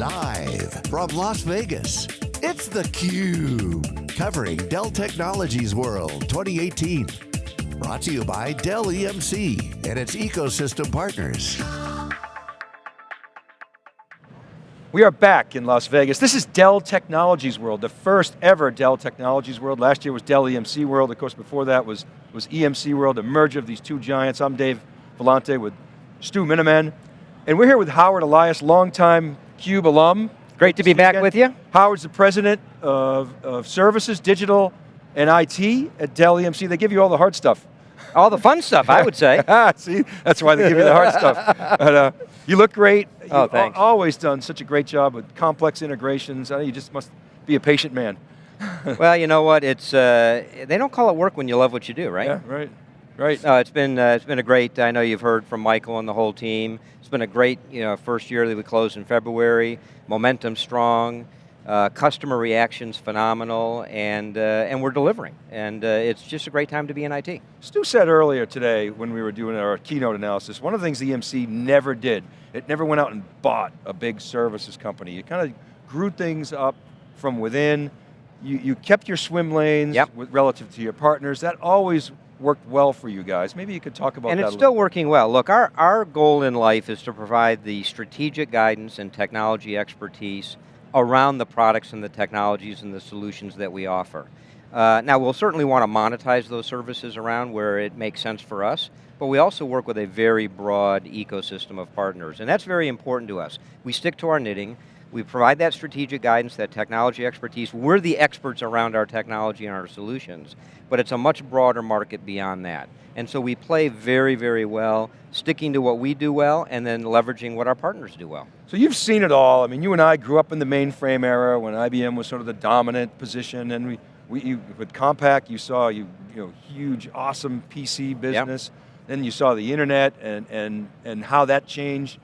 Live from Las Vegas, it's theCUBE. Covering Dell Technologies World 2018. Brought to you by Dell EMC and its ecosystem partners. We are back in Las Vegas. This is Dell Technologies World, the first ever Dell Technologies World. Last year was Dell EMC World. Of course, before that was, was EMC World, a merger of these two giants. I'm Dave Vellante with Stu Miniman. And we're here with Howard Elias, longtime CUBE alum. Great to be back again. with you. Howard's the president of, of services, digital, and IT at Dell EMC. They give you all the hard stuff. All the fun stuff, I would say. See, that's why they give you the hard stuff. But, uh, you look great. Oh, You've thanks. always done such a great job with complex integrations. you just must be a patient man. well, you know what? It's uh, they don't call it work when you love what you do, right? Yeah, right. Right. No, it's been uh, it's been a great. I know you've heard from Michael and the whole team. It's been a great you know first year that we closed in February. Momentum strong. Uh, customer reactions phenomenal, and uh, and we're delivering, and uh, it's just a great time to be in IT. Stu said earlier today when we were doing our keynote analysis, one of the things the EMC never did, it never went out and bought a big services company. It kind of grew things up from within. You, you kept your swim lanes yep. with, relative to your partners. That always worked well for you guys. Maybe you could talk about and that And it's still working well. Look, our, our goal in life is to provide the strategic guidance and technology expertise around the products and the technologies and the solutions that we offer. Uh, now we'll certainly want to monetize those services around where it makes sense for us, but we also work with a very broad ecosystem of partners, and that's very important to us. We stick to our knitting, we provide that strategic guidance, that technology expertise. We're the experts around our technology and our solutions, but it's a much broader market beyond that. And so we play very, very well, sticking to what we do well, and then leveraging what our partners do well. So you've seen it all. I mean, you and I grew up in the mainframe era when IBM was sort of the dominant position, and we, we you, with Compaq, you saw you, you know, huge, awesome PC business. Yep. Then you saw the internet and, and, and how that changed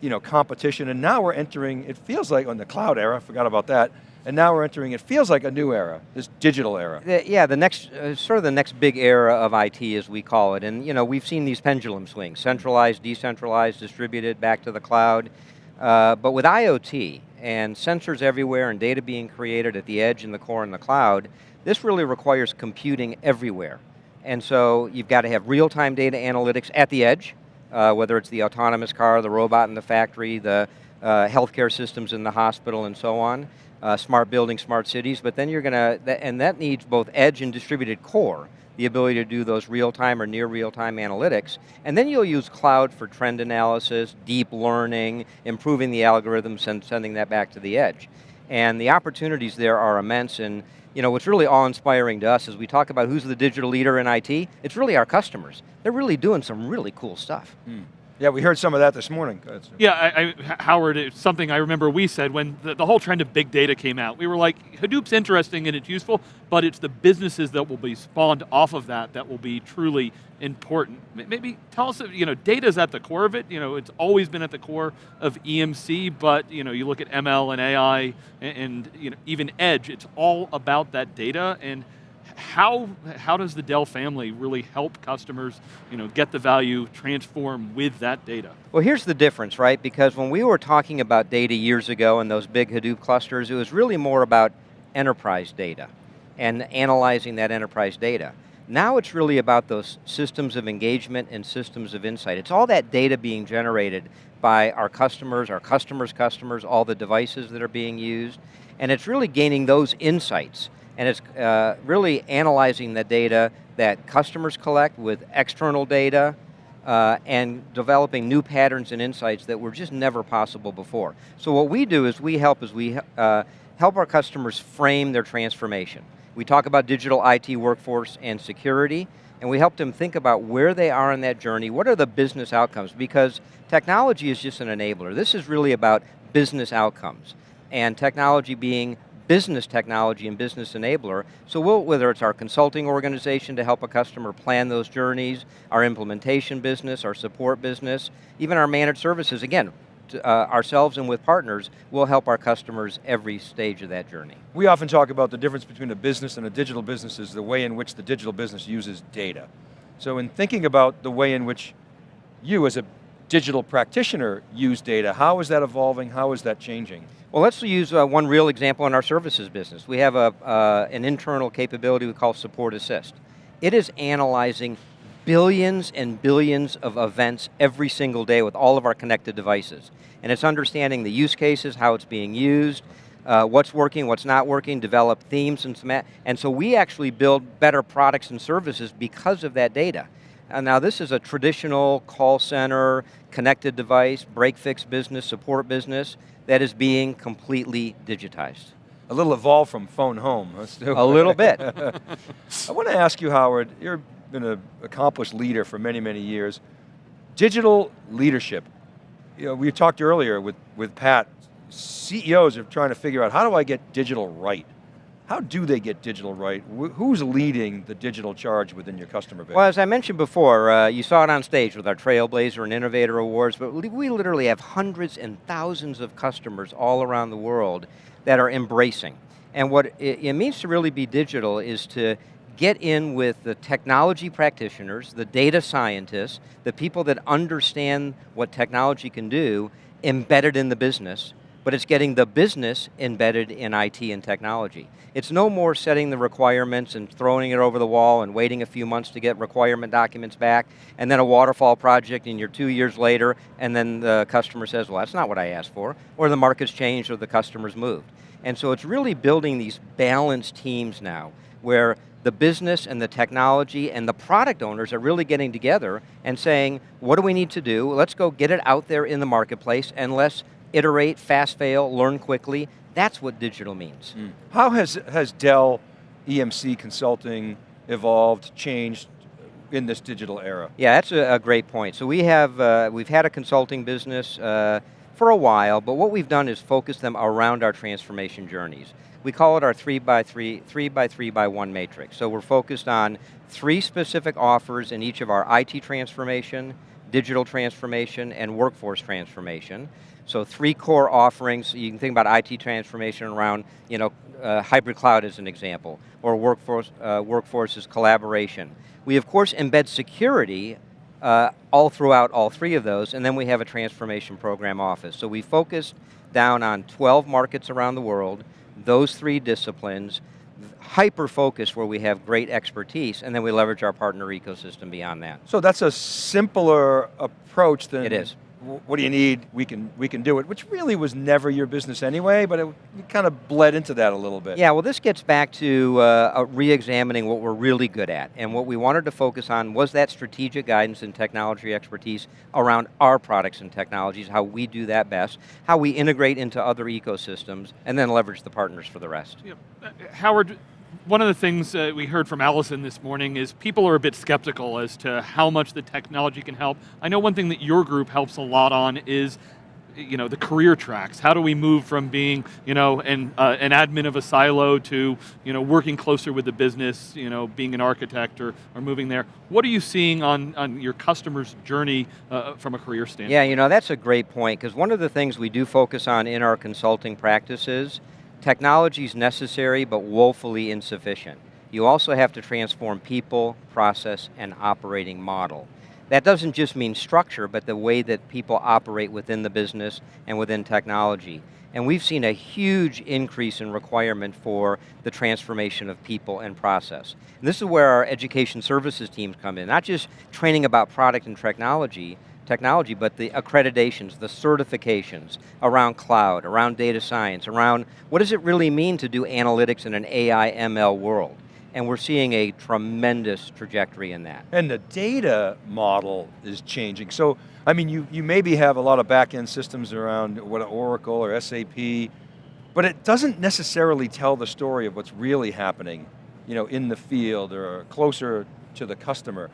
you know, competition, and now we're entering, it feels like on the cloud era, I forgot about that, and now we're entering, it feels like a new era, this digital era. The, yeah, the next, uh, sort of the next big era of IT as we call it, and you know, we've seen these pendulum swings, centralized, decentralized, distributed, back to the cloud, uh, but with IoT, and sensors everywhere, and data being created at the edge, in the core, in the cloud, this really requires computing everywhere. And so you've got to have real-time data analytics at the edge, uh, whether it's the autonomous car, the robot in the factory, the uh, healthcare systems in the hospital and so on, uh, smart buildings, smart cities, but then you're going to, and that needs both edge and distributed core, the ability to do those real-time or near real-time analytics, and then you'll use cloud for trend analysis, deep learning, improving the algorithms and sending that back to the edge. And the opportunities there are immense, and you know, what's really awe-inspiring to us is we talk about who's the digital leader in IT, it's really our customers. They're really doing some really cool stuff. Mm. Yeah, we heard some of that this morning. Yeah, I, I, Howard, it's something I remember we said when the, the, whole trend of big data came out. We were like, Hadoop's interesting and it's useful, but it's the businesses that will be spawned off of that that will be truly important. Maybe tell us, you know, data is at the core of it. You know, it's always been at the core of EMC, but you know, you look at ML and AI and, and you know, even Edge, it's all about that data and how, how does the Dell family really help customers you know, get the value, transform with that data? Well here's the difference, right? Because when we were talking about data years ago and those big Hadoop clusters, it was really more about enterprise data and analyzing that enterprise data. Now it's really about those systems of engagement and systems of insight. It's all that data being generated by our customers, our customers' customers, all the devices that are being used, and it's really gaining those insights and it's uh, really analyzing the data that customers collect with external data uh, and developing new patterns and insights that were just never possible before. So what we do is we help is we uh, help our customers frame their transformation. We talk about digital IT workforce and security, and we help them think about where they are in that journey, what are the business outcomes, because technology is just an enabler. This is really about business outcomes, and technology being business technology and business enabler. So we'll, whether it's our consulting organization to help a customer plan those journeys, our implementation business, our support business, even our managed services, again, uh, ourselves and with partners, will help our customers every stage of that journey. We often talk about the difference between a business and a digital business is the way in which the digital business uses data. So in thinking about the way in which you as a digital practitioner use data. How is that evolving? How is that changing? Well, let's use uh, one real example in our services business. We have a, uh, an internal capability we call Support Assist. It is analyzing billions and billions of events every single day with all of our connected devices. And it's understanding the use cases, how it's being used, uh, what's working, what's not working, develop themes and some, and so we actually build better products and services because of that data. And now this is a traditional call center, connected device, break fix business, support business that is being completely digitized. A little evolved from phone home. a little bit. I want to ask you, Howard, you've been an accomplished leader for many, many years. Digital leadership. You know, we talked earlier with, with Pat, CEOs are trying to figure out how do I get digital right? How do they get digital right? Who's leading the digital charge within your customer base? Well, as I mentioned before, uh, you saw it on stage with our Trailblazer and Innovator Awards, but we literally have hundreds and thousands of customers all around the world that are embracing. And what it, it means to really be digital is to get in with the technology practitioners, the data scientists, the people that understand what technology can do, embedded in the business, but it's getting the business embedded in IT and technology. It's no more setting the requirements and throwing it over the wall and waiting a few months to get requirement documents back, and then a waterfall project and you're two years later, and then the customer says, well, that's not what I asked for, or the market's changed or the customer's moved. And so it's really building these balanced teams now, where the business and the technology and the product owners are really getting together and saying, what do we need to do? Let's go get it out there in the marketplace and let's iterate, fast fail, learn quickly. That's what digital means. Mm. How has, has Dell EMC consulting evolved, changed in this digital era? Yeah, that's a, a great point. So we have, uh, we've had a consulting business uh, for a while, but what we've done is focus them around our transformation journeys. We call it our three by three, three by three by one matrix. So we're focused on three specific offers in each of our IT transformation, digital transformation, and workforce transformation. So three core offerings, you can think about IT transformation around, you know, uh, hybrid cloud as an example, or workforce, uh, workforce's collaboration. We of course embed security uh, all throughout all three of those, and then we have a transformation program office. So we focus down on 12 markets around the world, those three disciplines, hyper focus where we have great expertise, and then we leverage our partner ecosystem beyond that. So that's a simpler approach than it is what do you need? We can we can do it, which really was never your business anyway, but it, kind of bled into that a little bit. Yeah, well this gets back to uh, re-examining what we're really good at, and what we wanted to focus on was that strategic guidance and technology expertise around our products and technologies, how we do that best, how we integrate into other ecosystems, and then leverage the partners for the rest. Yeah. Uh, Howard, one of the things uh, we heard from Allison this morning is people are a bit skeptical as to how much the technology can help. I know one thing that your group helps a lot on is you know, the career tracks. How do we move from being, you know, an, uh, an admin of a silo to, you know, working closer with the business, you know, being an architect or, or moving there. What are you seeing on, on your customer's journey uh, from a career standpoint? Yeah, you know, that's a great point, because one of the things we do focus on in our consulting practices Technology is necessary, but woefully insufficient. You also have to transform people, process, and operating model. That doesn't just mean structure, but the way that people operate within the business and within technology. And we've seen a huge increase in requirement for the transformation of people and process. And this is where our education services teams come in, not just training about product and technology, technology, but the accreditations, the certifications around cloud, around data science, around what does it really mean to do analytics in an AI ML world? And we're seeing a tremendous trajectory in that. And the data model is changing. So, I mean, you, you maybe have a lot of back-end systems around what Oracle or SAP, but it doesn't necessarily tell the story of what's really happening you know, in the field or closer to the customer.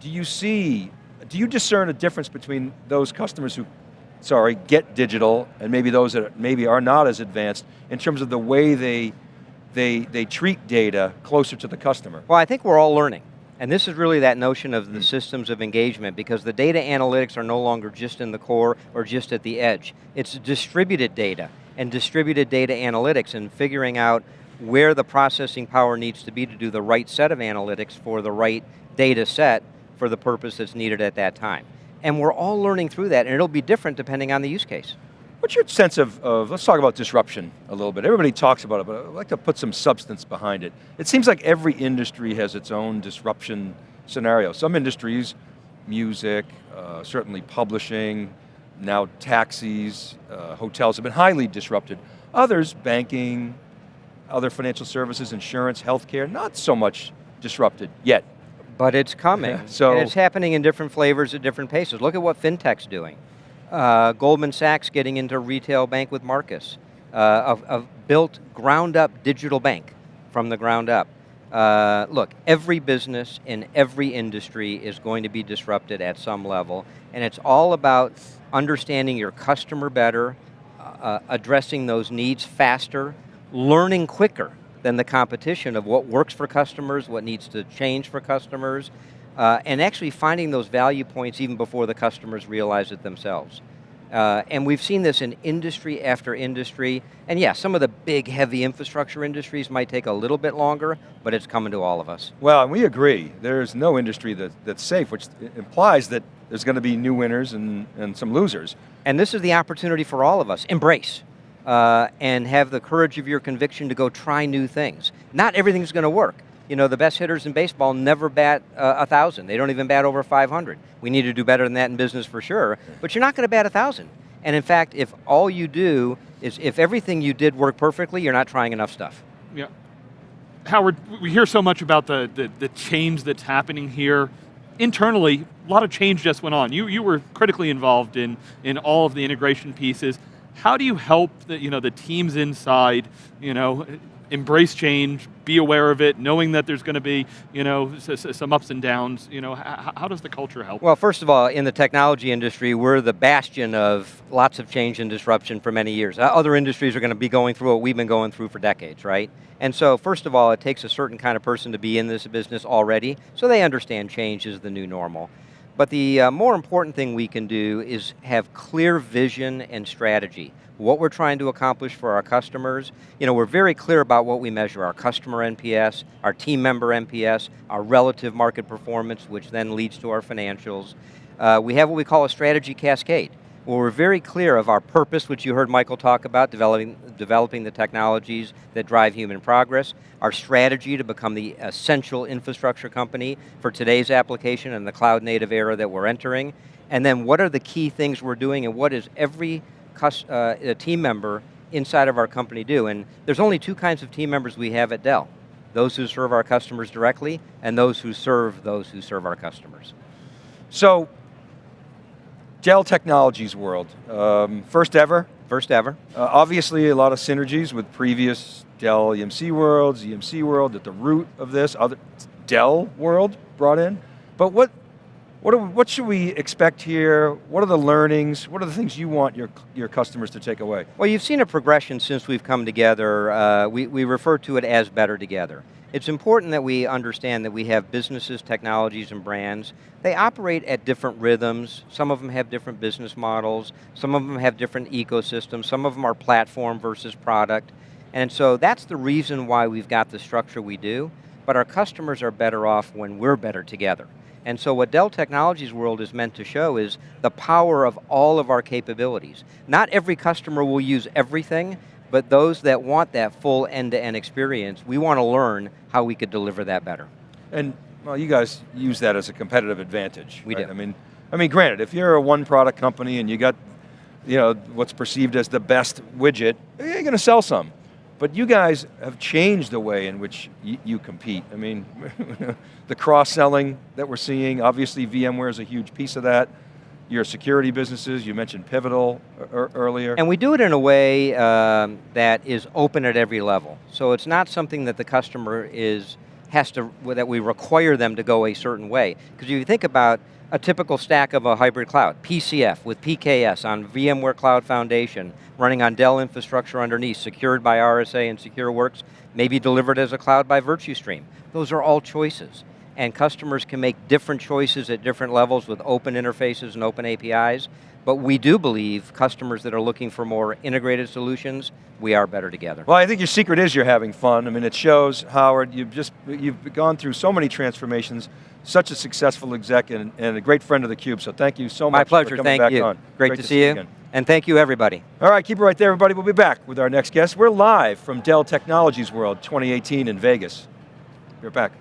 Do you see do you discern a difference between those customers who, sorry, get digital and maybe those that maybe are not as advanced in terms of the way they, they, they treat data closer to the customer? Well, I think we're all learning. And this is really that notion of the hmm. systems of engagement because the data analytics are no longer just in the core or just at the edge. It's distributed data and distributed data analytics and figuring out where the processing power needs to be to do the right set of analytics for the right data set for the purpose that's needed at that time. And we're all learning through that, and it'll be different depending on the use case. What's your sense of, of, let's talk about disruption a little bit. Everybody talks about it, but I'd like to put some substance behind it. It seems like every industry has its own disruption scenario. Some industries, music, uh, certainly publishing, now taxis, uh, hotels have been highly disrupted. Others, banking, other financial services, insurance, healthcare, not so much disrupted yet. But it's coming, so, and it's happening in different flavors at different paces. Look at what FinTech's doing. Uh, Goldman Sachs getting into retail bank with Marcus, uh, a, a built ground up digital bank from the ground up. Uh, look, every business in every industry is going to be disrupted at some level, and it's all about understanding your customer better, uh, addressing those needs faster, learning quicker than the competition of what works for customers, what needs to change for customers, uh, and actually finding those value points even before the customers realize it themselves. Uh, and we've seen this in industry after industry, and yeah, some of the big, heavy infrastructure industries might take a little bit longer, but it's coming to all of us. Well, and we agree, there's no industry that, that's safe, which implies that there's going to be new winners and, and some losers. And this is the opportunity for all of us, embrace. Uh, and have the courage of your conviction to go try new things. Not everything's going to work you know, the best hitters in baseball never bat uh, a thousand. They don't even bat over 500. We need to do better than that in business for sure, but you're not going to bat a thousand. And in fact, if all you do is, if everything you did worked perfectly, you're not trying enough stuff. Yeah. Howard, we hear so much about the, the, the change that's happening here. Internally, a lot of change just went on. You, you were critically involved in, in all of the integration pieces. How do you help the, you know, the teams inside you know, embrace change, be aware of it, knowing that there's going to be, you know, some ups and downs, you know, how, does the culture help? Well, first of all, in the technology industry, we're the bastion of lots of change and disruption for many years. Uh, other industries are going to be going through what we've been going through for decades, right? And so, first of all, it takes a certain kind of person to be in this business already, so they understand change is the new normal. But the uh, more important thing we can do is have clear vision and strategy what we're trying to accomplish for our customers. You know, we're very clear about what we measure, our customer NPS, our team member NPS, our relative market performance, which then leads to our financials. Uh, we have what we call a strategy cascade, where we're very clear of our purpose, which you heard Michael talk about, developing, developing the technologies that drive human progress, our strategy to become the essential infrastructure company for today's application and the cloud native era that we're entering, and then what are the key things we're doing and what is every uh, team member inside of our company do. And there's only two kinds of team members we have at Dell. Those who serve our customers directly, and those who serve those who serve our customers. So, Dell Technologies World, um, first ever? First ever. Uh, obviously a lot of synergies with previous Dell EMC Worlds, EMC World at the root of this, other Dell World brought in. But what, what, what should we expect here? What are the learnings? What are the things you want your, your customers to take away? Well, you've seen a progression since we've come together. Uh, we, we refer to it as better together. It's important that we understand that we have businesses, technologies, and brands. They operate at different rhythms. Some of them have different business models. Some of them have different ecosystems. Some of them are platform versus product. And so that's the reason why we've got the structure we do, but our customers are better off when we're better together. And so what Dell Technologies World is meant to show is the power of all of our capabilities. Not every customer will use everything, but those that want that full end-to-end -end experience, we want to learn how we could deliver that better. And well, you guys use that as a competitive advantage. We right? do. I mean, I mean, granted, if you're a one product company and you got, you know, what's perceived as the best widget, you're going to sell some. But you guys have changed the way in which you compete. I mean, the cross-selling that we're seeing, obviously VMware is a huge piece of that. Your security businesses, you mentioned Pivotal earlier. And we do it in a way um, that is open at every level. So it's not something that the customer is, has to, that we require them to go a certain way. Because if you think about a typical stack of a hybrid cloud, PCF with PKS on VMware Cloud Foundation, running on Dell infrastructure underneath, secured by RSA and SecureWorks, maybe delivered as a cloud by VirtuStream. Those are all choices. And customers can make different choices at different levels with open interfaces and open APIs. But we do believe customers that are looking for more integrated solutions, we are better together. Well, I think your secret is you're having fun. I mean, it shows, Howard, you've just, you've gone through so many transformations, such a successful exec and, and a great friend of theCUBE, so thank you so My much pleasure, for coming thank back you. on. Great, to, see you. again. And thank you everybody. All right, keep it right there, everybody. We'll be back with our next guest. We're live from Dell Technologies World 2018 in Vegas. We're back.